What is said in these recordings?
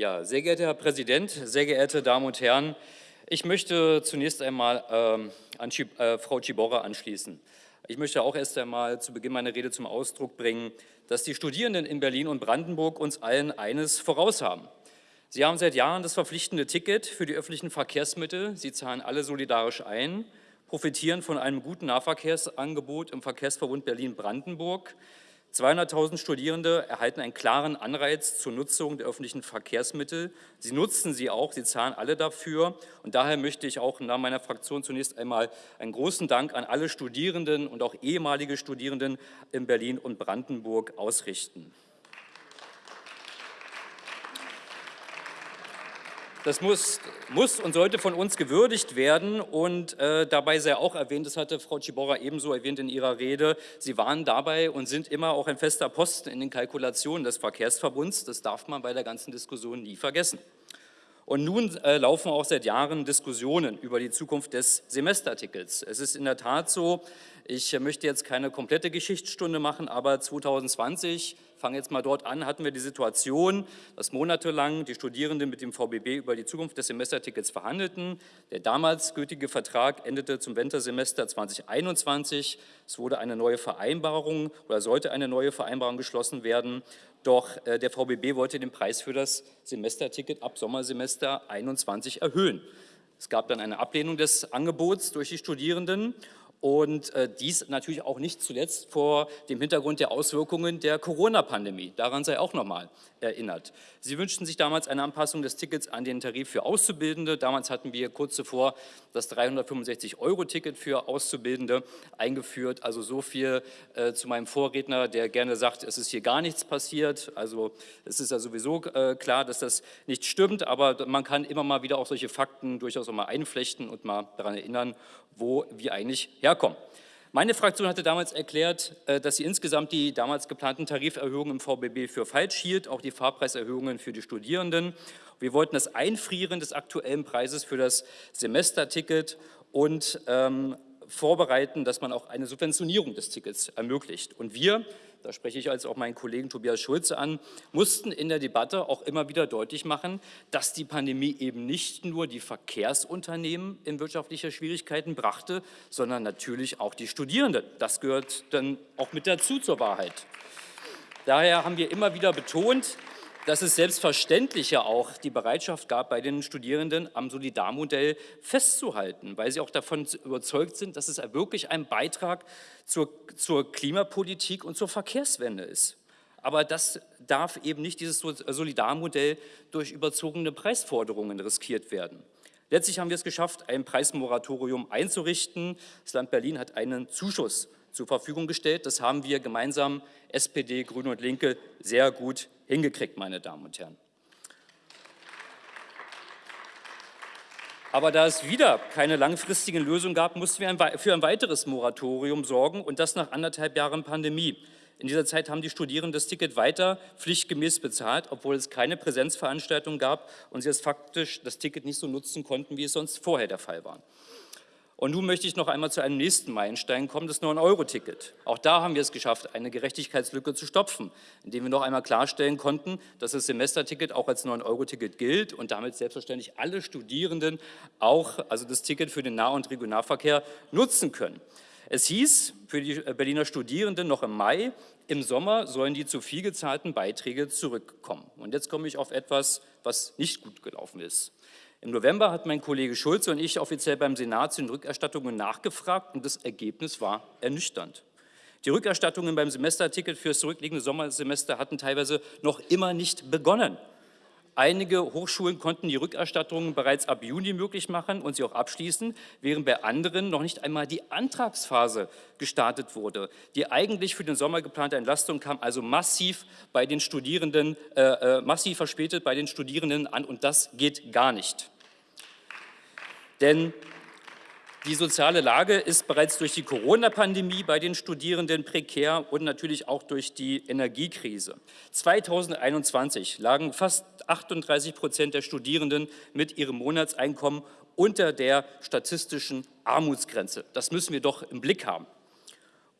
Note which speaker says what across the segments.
Speaker 1: Ja, sehr geehrter Herr Präsident, sehr geehrte Damen und Herren, ich möchte zunächst einmal ähm, an äh, Frau Ciborra anschließen. Ich möchte auch erst einmal zu Beginn meiner Rede zum Ausdruck bringen, dass die Studierenden in Berlin und Brandenburg uns allen eines voraus haben. Sie haben seit Jahren das verpflichtende Ticket für die öffentlichen Verkehrsmittel. Sie zahlen alle solidarisch ein, profitieren von einem guten Nahverkehrsangebot im Verkehrsverbund Berlin-Brandenburg. 200.000 Studierende erhalten einen klaren Anreiz zur Nutzung der öffentlichen Verkehrsmittel. Sie nutzen sie auch, sie zahlen alle dafür. Und daher möchte ich auch im Namen meiner Fraktion zunächst einmal einen großen Dank an alle Studierenden und auch ehemalige Studierenden in Berlin und Brandenburg ausrichten. Das muss, muss, und sollte von uns gewürdigt werden und äh, dabei sei auch erwähnt, das hatte Frau Ciborra ebenso erwähnt in ihrer Rede, Sie waren dabei und sind immer auch ein fester Posten in den Kalkulationen des Verkehrsverbunds, das darf man bei der ganzen Diskussion nie vergessen. Und nun äh, laufen auch seit Jahren Diskussionen über die Zukunft des Semestertickets. Es ist in der Tat so, ich möchte jetzt keine komplette Geschichtsstunde machen, aber 2020 fange jetzt mal dort an, hatten wir die Situation, dass monatelang die Studierenden mit dem VBB über die Zukunft des Semestertickets verhandelten. Der damals gültige Vertrag endete zum Wintersemester 2021. Es wurde eine neue Vereinbarung oder sollte eine neue Vereinbarung geschlossen werden. Doch äh, der VBB wollte den Preis für das Semesterticket ab Sommersemester 21 erhöhen. Es gab dann eine Ablehnung des Angebots durch die Studierenden und äh, dies natürlich auch nicht zuletzt vor dem Hintergrund der Auswirkungen der Corona-Pandemie. Daran sei auch nochmal erinnert. Sie wünschten sich damals eine Anpassung des Tickets an den Tarif für Auszubildende. Damals hatten wir kurz zuvor das 365-Euro-Ticket für Auszubildende eingeführt. Also so viel äh, zu meinem Vorredner, der gerne sagt, es ist hier gar nichts passiert. Also es ist ja sowieso äh, klar, dass das nicht stimmt, aber man kann immer mal wieder auch solche Fakten durchaus auch mal einflechten und mal daran erinnern, wo wir eigentlich herkommen. Meine Fraktion hatte damals erklärt, äh, dass sie insgesamt die damals geplanten Tariferhöhungen im VBB für falsch hielt, auch die Fahrpreiserhöhungen für die Studierenden. Wir wollten das Einfrieren des aktuellen Preises für das Semesterticket und ähm, vorbereiten, dass man auch eine Subventionierung des Tickets ermöglicht. Und wir da spreche ich als auch meinen Kollegen Tobias Schulze an, mussten in der Debatte auch immer wieder deutlich machen, dass die Pandemie eben nicht nur die Verkehrsunternehmen in wirtschaftliche Schwierigkeiten brachte, sondern natürlich auch die Studierenden. Das gehört dann auch mit dazu zur Wahrheit. Daher haben wir immer wieder betont, dass es selbstverständlich ja auch die Bereitschaft gab, bei den Studierenden am Solidarmodell festzuhalten, weil sie auch davon überzeugt sind, dass es wirklich ein Beitrag zur, zur Klimapolitik und zur Verkehrswende ist. Aber das darf eben nicht dieses Solidarmodell durch überzogene Preisforderungen riskiert werden. Letztlich haben wir es geschafft, ein Preismoratorium einzurichten. Das Land Berlin hat einen Zuschuss zur Verfügung gestellt. Das haben wir gemeinsam, SPD, Grüne und Linke, sehr gut hingekriegt, meine Damen und Herren. Aber da es wieder keine langfristigen Lösungen gab, mussten wir für ein weiteres Moratorium sorgen und das nach anderthalb Jahren Pandemie. In dieser Zeit haben die Studierenden das Ticket weiter pflichtgemäß bezahlt, obwohl es keine Präsenzveranstaltung gab und sie es faktisch das Ticket nicht so nutzen konnten, wie es sonst vorher der Fall war. Und nun möchte ich noch einmal zu einem nächsten Meilenstein kommen, das 9-Euro-Ticket. Auch da haben wir es geschafft, eine Gerechtigkeitslücke zu stopfen, indem wir noch einmal klarstellen konnten, dass das Semesterticket auch als 9-Euro-Ticket gilt und damit selbstverständlich alle Studierenden auch, also das Ticket für den Nah- und Regionalverkehr, nutzen können. Es hieß für die Berliner Studierenden noch im Mai, im Sommer sollen die zu viel gezahlten Beiträge zurückkommen. Und jetzt komme ich auf etwas, was nicht gut gelaufen ist. Im November hat mein Kollege Schulze und ich offiziell beim Senat zu den Rückerstattungen nachgefragt und das Ergebnis war ernüchternd. Die Rückerstattungen beim Semesterticket für das zurückliegende Sommersemester hatten teilweise noch immer nicht begonnen. Einige Hochschulen konnten die Rückerstattungen bereits ab Juni möglich machen und sie auch abschließen, während bei anderen noch nicht einmal die Antragsphase gestartet wurde. Die eigentlich für den Sommer geplante Entlastung kam also massiv bei den Studierenden, äh, äh, massiv verspätet bei den Studierenden an und das geht gar nicht. Denn die soziale Lage ist bereits durch die Corona-Pandemie bei den Studierenden prekär und natürlich auch durch die Energiekrise. 2021 lagen fast 38 Prozent der Studierenden mit ihrem Monatseinkommen unter der statistischen Armutsgrenze. Das müssen wir doch im Blick haben.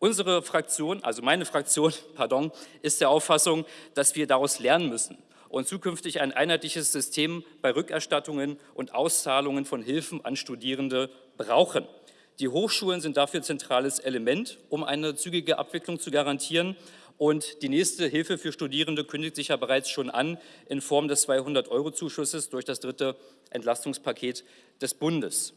Speaker 1: Unsere Fraktion, also meine Fraktion, pardon, ist der Auffassung, dass wir daraus lernen müssen und zukünftig ein einheitliches System bei Rückerstattungen und Auszahlungen von Hilfen an Studierende brauchen. Die Hochschulen sind dafür zentrales Element, um eine zügige Abwicklung zu garantieren. Und die nächste Hilfe für Studierende kündigt sich ja bereits schon an in Form des 200-Euro-Zuschusses durch das dritte Entlastungspaket des Bundes.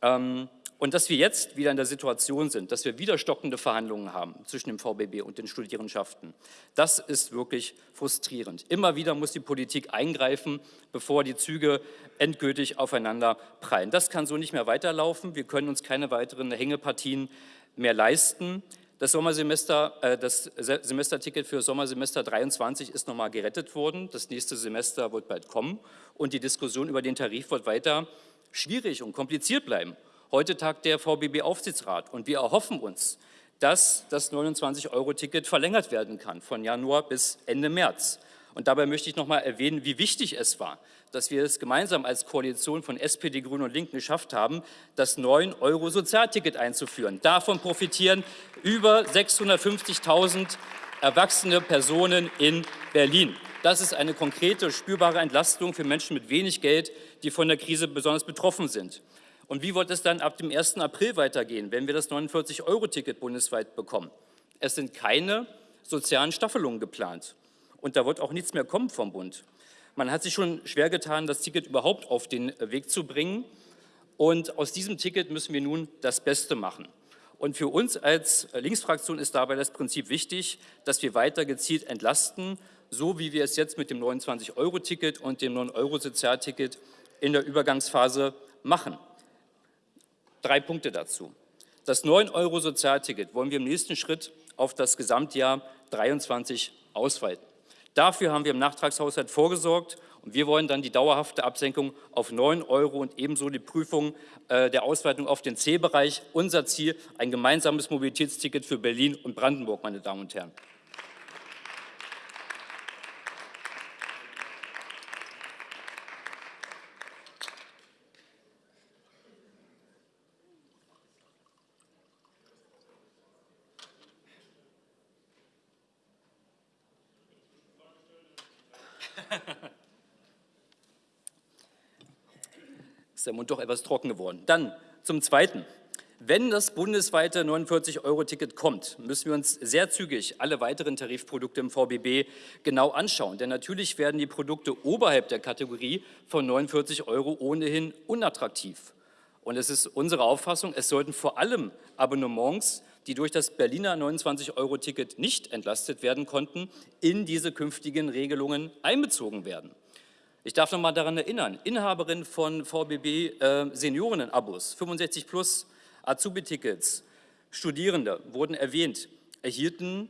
Speaker 1: Ähm, und dass wir jetzt wieder in der Situation sind, dass wir wieder stockende Verhandlungen haben zwischen dem VBB und den Studierendenschaften, das ist wirklich frustrierend. Immer wieder muss die Politik eingreifen, bevor die Züge endgültig aufeinander prallen. Das kann so nicht mehr weiterlaufen. Wir können uns keine weiteren Hängepartien mehr leisten. Das Sommersemester, äh, das Semesterticket für Sommersemester 23 ist nochmal gerettet worden. Das nächste Semester wird bald kommen und die Diskussion über den Tarif wird weiter schwierig und kompliziert bleiben. Heute tagt der VBB-Aufsichtsrat und wir erhoffen uns, dass das 29-Euro-Ticket verlängert werden kann von Januar bis Ende März. Und dabei möchte ich noch mal erwähnen, wie wichtig es war, dass wir es gemeinsam als Koalition von SPD, Grünen und Linken geschafft haben, das 9-Euro-Sozialticket einzuführen. Davon profitieren über 650.000 erwachsene Personen in Berlin. Das ist eine konkrete, spürbare Entlastung für Menschen mit wenig Geld, die von der Krise besonders betroffen sind. Und wie wird es dann ab dem 1. April weitergehen, wenn wir das 49-Euro-Ticket bundesweit bekommen? Es sind keine sozialen Staffelungen geplant. Und da wird auch nichts mehr kommen vom Bund. Man hat sich schon schwer getan, das Ticket überhaupt auf den Weg zu bringen. Und aus diesem Ticket müssen wir nun das Beste machen. Und für uns als Linksfraktion ist dabei das Prinzip wichtig, dass wir weiter gezielt entlasten, so wie wir es jetzt mit dem 29-Euro-Ticket und dem 9-Euro-Sozialticket in der Übergangsphase machen. Drei Punkte dazu. Das 9-Euro-Sozialticket wollen wir im nächsten Schritt auf das Gesamtjahr 23 ausweiten. Dafür haben wir im Nachtragshaushalt vorgesorgt und wir wollen dann die dauerhafte Absenkung auf 9 Euro und ebenso die Prüfung äh, der Ausweitung auf den C-Bereich. Unser Ziel, ein gemeinsames Mobilitätsticket für Berlin und Brandenburg, meine Damen und Herren. Ist der Mund doch etwas trocken geworden. Dann zum Zweiten. Wenn das bundesweite 49-Euro-Ticket kommt, müssen wir uns sehr zügig alle weiteren Tarifprodukte im VBB genau anschauen. Denn natürlich werden die Produkte oberhalb der Kategorie von 49 Euro ohnehin unattraktiv. Und es ist unsere Auffassung, es sollten vor allem Abonnements, die durch das Berliner 29-Euro-Ticket nicht entlastet werden konnten, in diese künftigen Regelungen einbezogen werden. Ich darf noch mal daran erinnern, Inhaberin von VBB äh, Senioren-Abos, 65 plus, Azubi-Tickets, Studierende wurden erwähnt, erhielten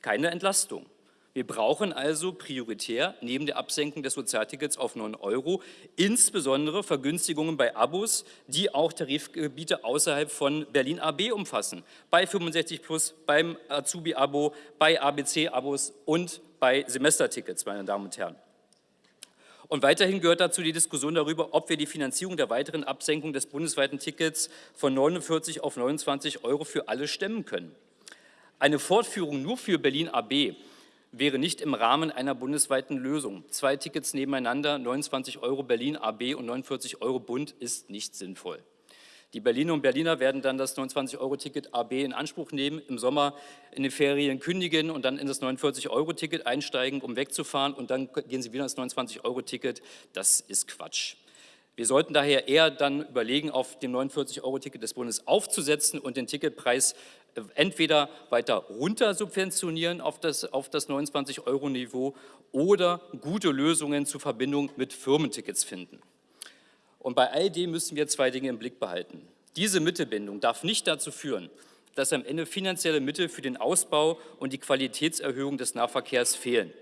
Speaker 1: keine Entlastung. Wir brauchen also prioritär neben der Absenkung des Sozialtickets auf 9 Euro insbesondere Vergünstigungen bei Abos, die auch Tarifgebiete außerhalb von Berlin AB umfassen. Bei 65 Plus, beim Azubi-Abo, bei ABC-Abos und bei Semestertickets, meine Damen und Herren. Und weiterhin gehört dazu die Diskussion darüber, ob wir die Finanzierung der weiteren Absenkung des bundesweiten Tickets von 49 auf 29 Euro für alle stemmen können. Eine Fortführung nur für Berlin AB wäre nicht im Rahmen einer bundesweiten Lösung. Zwei Tickets nebeneinander, 29 Euro Berlin AB und 49 Euro Bund, ist nicht sinnvoll. Die Berliner und Berliner werden dann das 29-Euro-Ticket AB in Anspruch nehmen, im Sommer in den Ferien kündigen und dann in das 49-Euro-Ticket einsteigen, um wegzufahren und dann gehen sie wieder ins 29-Euro-Ticket. Das ist Quatsch. Wir sollten daher eher dann überlegen, auf dem 49-Euro-Ticket des Bundes aufzusetzen und den Ticketpreis äh, entweder weiter runter subventionieren auf das, auf das 29-Euro-Niveau oder gute Lösungen zur Verbindung mit Firmentickets finden. Und bei all dem müssen wir zwei Dinge im Blick behalten. Diese Mittelbindung darf nicht dazu führen, dass am Ende finanzielle Mittel für den Ausbau und die Qualitätserhöhung des Nahverkehrs fehlen.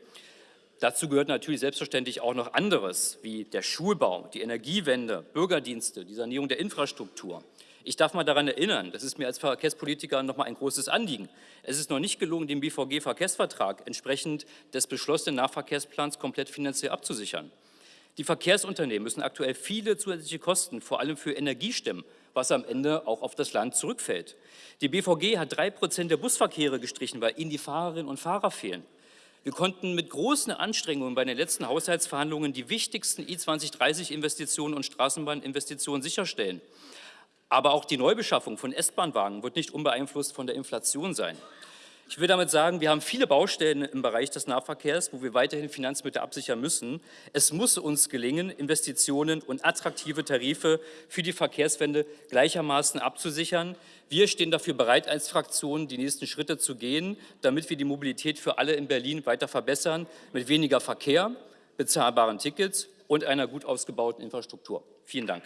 Speaker 1: Dazu gehört natürlich selbstverständlich auch noch anderes, wie der Schulbau, die Energiewende, Bürgerdienste, die Sanierung der Infrastruktur. Ich darf mal daran erinnern, das ist mir als Verkehrspolitiker noch mal ein großes Anliegen. Es ist noch nicht gelungen, den BVG-Verkehrsvertrag entsprechend des beschlossenen Nahverkehrsplans komplett finanziell abzusichern. Die Verkehrsunternehmen müssen aktuell viele zusätzliche Kosten, vor allem für Energie stemmen, was am Ende auch auf das Land zurückfällt. Die BVG hat drei Prozent der Busverkehre gestrichen, weil ihnen die Fahrerinnen und Fahrer fehlen. Wir konnten mit großen Anstrengungen bei den letzten Haushaltsverhandlungen die wichtigsten I-2030-Investitionen und Straßenbahninvestitionen sicherstellen. Aber auch die Neubeschaffung von S-Bahn-Wagen wird nicht unbeeinflusst von der Inflation sein. Ich will damit sagen, wir haben viele Baustellen im Bereich des Nahverkehrs, wo wir weiterhin Finanzmittel absichern müssen. Es muss uns gelingen, Investitionen und attraktive Tarife für die Verkehrswende gleichermaßen abzusichern. Wir stehen dafür bereit, als Fraktion die nächsten Schritte zu gehen, damit wir die Mobilität für alle in Berlin weiter verbessern, mit weniger Verkehr, bezahlbaren Tickets und einer gut ausgebauten Infrastruktur. Vielen Dank.